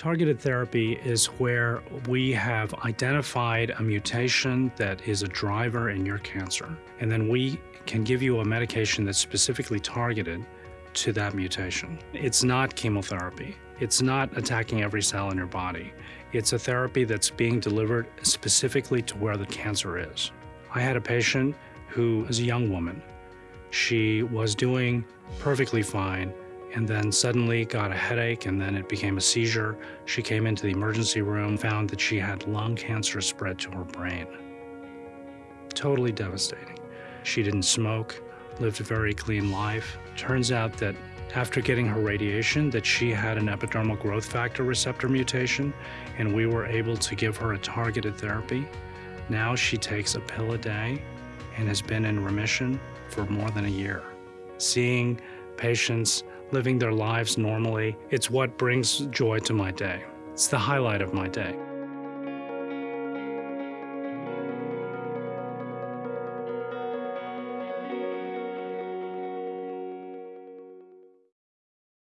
Targeted therapy is where we have identified a mutation that is a driver in your cancer, and then we can give you a medication that's specifically targeted to that mutation. It's not chemotherapy. It's not attacking every cell in your body. It's a therapy that's being delivered specifically to where the cancer is. I had a patient who was a young woman. She was doing perfectly fine and then suddenly got a headache and then it became a seizure. She came into the emergency room, found that she had lung cancer spread to her brain. Totally devastating. She didn't smoke, lived a very clean life. Turns out that after getting her radiation that she had an epidermal growth factor receptor mutation and we were able to give her a targeted therapy. Now she takes a pill a day and has been in remission for more than a year. Seeing patients living their lives normally. It's what brings joy to my day. It's the highlight of my day.